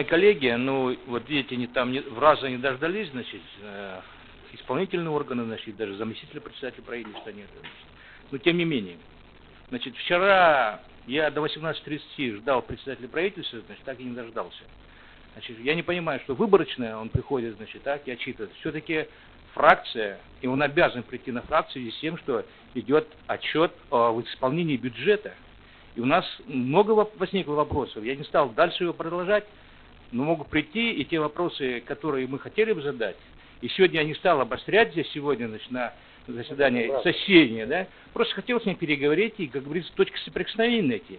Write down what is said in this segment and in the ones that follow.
мои коллеги, ну, вот видите, они там не, в раза не дождались, значит, э, исполнительные органы, значит, даже заместителя председателя правительства нет. Но тем не менее. Значит, вчера я до 18.30 ждал председателя правительства, значит, так и не дождался. Значит, я не понимаю, что выборочно он приходит, значит, так и отчитывает. Все-таки фракция, и он обязан прийти на фракцию с тем, что идет отчет о исполнении бюджета. И у нас много возникло вопросов. Я не стал дальше его продолжать, но могу прийти, и те вопросы, которые мы хотели бы задать, и сегодня я не стал обострять здесь сегодня, значит, на заседании соседнее, да, просто хотел с ним переговорить и, как говорится, точки соприкосновения найти.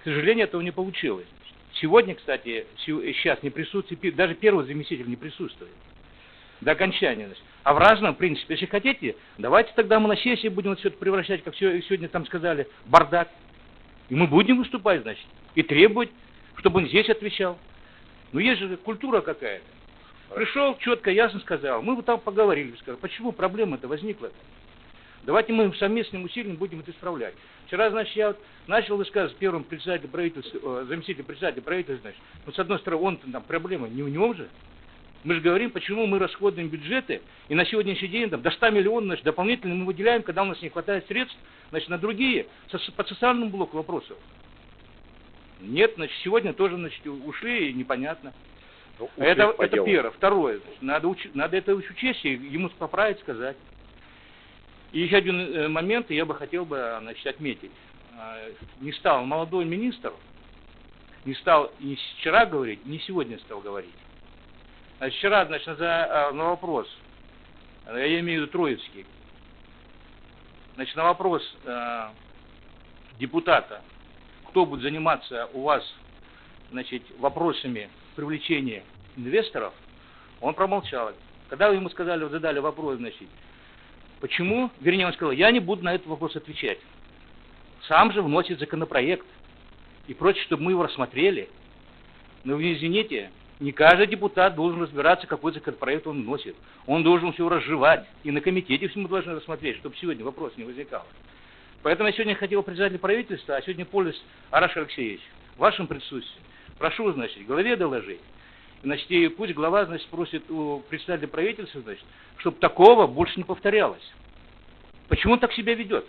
К сожалению, этого не получилось. Сегодня, кстати, сейчас не присутствует, даже первый заместитель не присутствует до окончания. Значит. А в разном принципе, если хотите, давайте тогда мы на сессии будем все это превращать, как сегодня там сказали, бардак. И мы будем выступать, значит, и требовать, чтобы он здесь отвечал. Но есть же культура какая-то. Пришел, четко, ясно сказал. Мы бы там поговорили, сказали, почему проблема-то возникла. -то? Давайте мы совместным усилием будем это исправлять. Вчера, значит, я вот начал высказывать первым председателем правительства, э, заместителем председателя правительства, значит, ну, с одной стороны, он там проблема не у него же. Мы же говорим, почему мы расходуем бюджеты, и на сегодняшний день там, до 100 миллионов значит, дополнительно мы выделяем, когда у нас не хватает средств значит, на другие, со, по социальному блоку вопросов. Нет, значит, сегодня тоже значит, ушли, и непонятно. Ну, это, это первое. Второе, значит, надо, уч, надо это учесть, и ему поправить, сказать. И еще один э, момент я бы хотел бы значит, отметить. А, не стал молодой министр, не стал ни вчера говорить, ни сегодня стал говорить. Значит, вчера, значит, за, а, на вопрос, я имею в виду Троицкий, значит, на вопрос э, депутата, кто будет заниматься у вас, значит, вопросами привлечения инвесторов, он промолчал. Когда ему сказали, задали вопрос, значит, Почему? Вернее, он сказал, я не буду на этот вопрос отвечать. Сам же вносит законопроект и прочее, чтобы мы его рассмотрели. Но вы извините, не каждый депутат должен разбираться, какой законопроект он вносит. Он должен все разжевать. И на комитете все мы должны рассмотреть, чтобы сегодня вопрос не возникал. Поэтому я сегодня хотел председателя правительства, а сегодня пользуюсь Араш Алексеевич, в вашем присутствии. Прошу, значит, главе доложить. Значит, и пусть глава, значит, спросит у председателя правительства, значит, чтобы такого больше не повторялось. Почему он так себя ведет?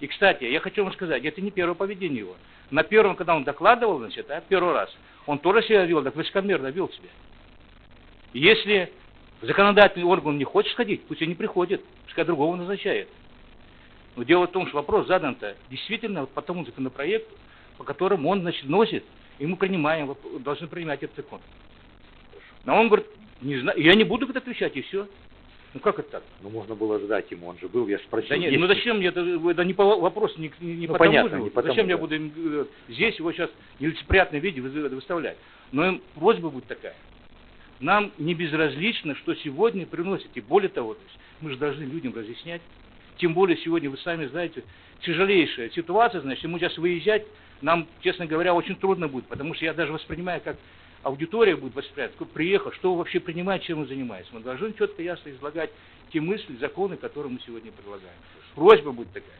И, кстати, я хочу вам сказать, это не первое поведение его. На первом, когда он докладывал, значит, а, первый раз, он тоже себя вел, так высокомерно вел себя. Если законодательный орган не хочет сходить, пусть он не приходит, пускай другого назначает. Но дело в том, что вопрос задан-то действительно по тому законопроекту, по которому он, значит, носит, и мы принимаем, должны принимать этот закон. Но он говорит, не знаю, я не буду отвечать, и все. Ну как это так? Ну можно было ждать ему, он же был, я же спросил. Да нет, ну зачем мне это, это не по, вопрос не, не ну, потому понятно, же, не потому, зачем да. я буду э, здесь его сейчас в нелицеприятном виде выставлять. Но просьба будет такая. Нам не безразлично, что сегодня приносите. Более того, то есть мы же должны людям разъяснять. Тем более сегодня, вы сами знаете, тяжелейшая ситуация, значит, мы сейчас выезжать, нам, честно говоря, очень трудно будет, потому что я даже воспринимаю как аудитория будет воспринимать, кто приехал, что вообще принимает, чем он занимается. Мы должны четко, ясно излагать те мысли, законы, которые мы сегодня предлагаем. Просьба будет такая.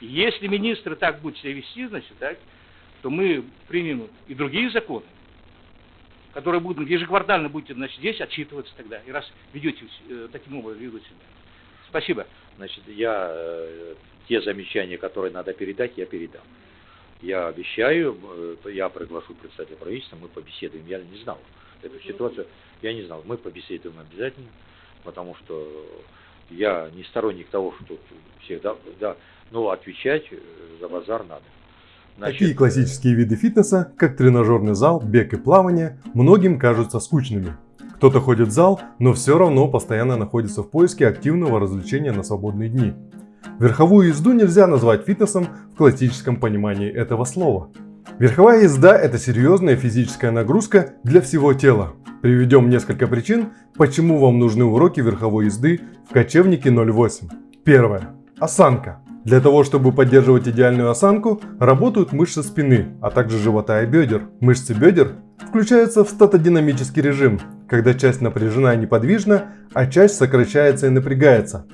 Если министр так будет себя вести, значит, так, то мы примем и другие законы, которые будут ежеквартально будете значит, здесь отчитываться тогда, и раз ведете э, таким образом ведут себя. Спасибо. Значит, я э, те замечания, которые надо передать, я передам. Я обещаю, э, я приглашу представителя правительства, мы побеседуем. Я не знал эту ситуацию, я не знал. Мы побеседуем обязательно, потому что я не сторонник того, что всегда, да, но отвечать э, за базар надо. Значит, Такие классические виды фитнеса, как тренажерный зал, бег и плавание, многим кажутся скучными. Кто-то ходит в зал, но все равно постоянно находится в поиске активного развлечения на свободные дни. Верховую езду нельзя назвать фитнесом в классическом понимании этого слова. Верховая езда – это серьезная физическая нагрузка для всего тела. Приведем несколько причин, почему вам нужны уроки верховой езды в кочевнике 08. Первое. Осанка. Для того, чтобы поддерживать идеальную осанку, работают мышцы спины, а также живота и бедер. Мышцы бедер включаются в статодинамический режим, когда часть напряжена и неподвижна, а часть сокращается и напрягается.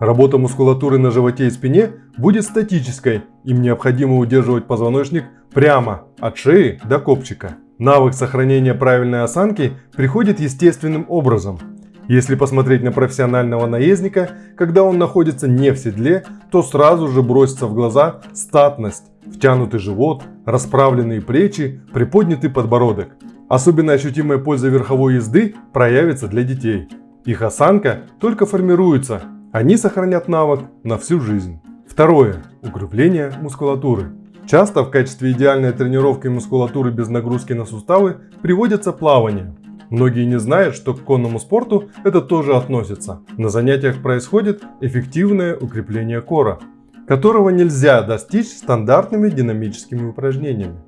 Работа мускулатуры на животе и спине будет статической, им необходимо удерживать позвоночник прямо от шеи до копчика. Навык сохранения правильной осанки приходит естественным образом. Если посмотреть на профессионального наездника, когда он находится не в седле, то сразу же бросится в глаза статность, втянутый живот, расправленные плечи, приподнятый подбородок. Особенно ощутимая польза верховой езды проявится для детей. Их осанка только формируется, они сохранят навык на всю жизнь. Второе. Укрепление мускулатуры. Часто в качестве идеальной тренировки мускулатуры без нагрузки на суставы приводится плавание. Многие не знают, что к конному спорту это тоже относится. На занятиях происходит эффективное укрепление кора, которого нельзя достичь стандартными динамическими упражнениями.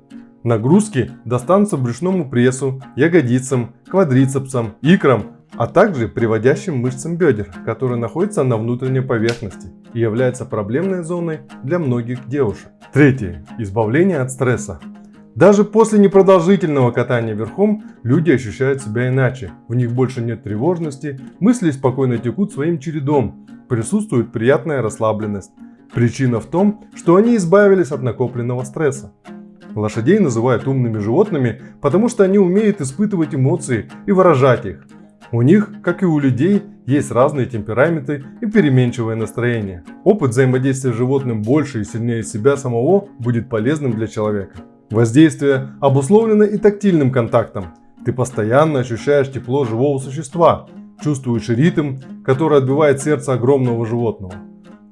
Нагрузки достанутся брюшному прессу, ягодицам, квадрицепсам, икрам, а также приводящим мышцам бедер, которые находятся на внутренней поверхности и являются проблемной зоной для многих девушек. Третье. Избавление от стресса. Даже после непродолжительного катания верхом люди ощущают себя иначе. В них больше нет тревожности, мысли спокойно текут своим чередом, присутствует приятная расслабленность. Причина в том, что они избавились от накопленного стресса. Лошадей называют умными животными, потому что они умеют испытывать эмоции и выражать их. У них, как и у людей, есть разные темпераменты и переменчивое настроение. Опыт взаимодействия с животным больше и сильнее себя самого будет полезным для человека. Воздействие обусловлено и тактильным контактом. Ты постоянно ощущаешь тепло живого существа, чувствуешь ритм, который отбивает сердце огромного животного.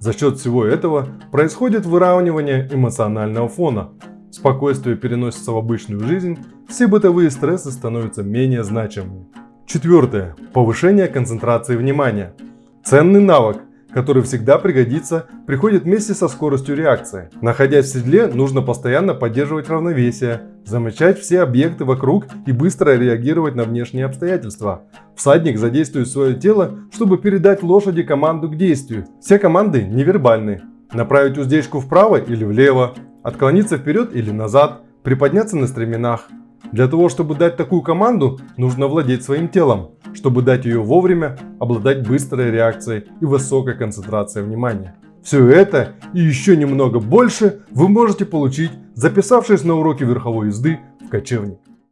За счет всего этого происходит выравнивание эмоционального фона. Спокойствие переносится в обычную жизнь, все бытовые стрессы становятся менее значимыми. Четвертое. Повышение концентрации внимания. Ценный навык, который всегда пригодится, приходит вместе со скоростью реакции. Находясь в седле, нужно постоянно поддерживать равновесие, замечать все объекты вокруг и быстро реагировать на внешние обстоятельства. Всадник задействует свое тело, чтобы передать лошади команду к действию. Все команды невербальны. Направить уздечку вправо или влево, отклониться вперед или назад, приподняться на стременах, для того, чтобы дать такую команду, нужно владеть своим телом. Чтобы дать ее вовремя, обладать быстрой реакцией и высокой концентрацией внимания. Все это и еще немного больше вы можете получить, записавшись на уроки верховой езды в кочевник.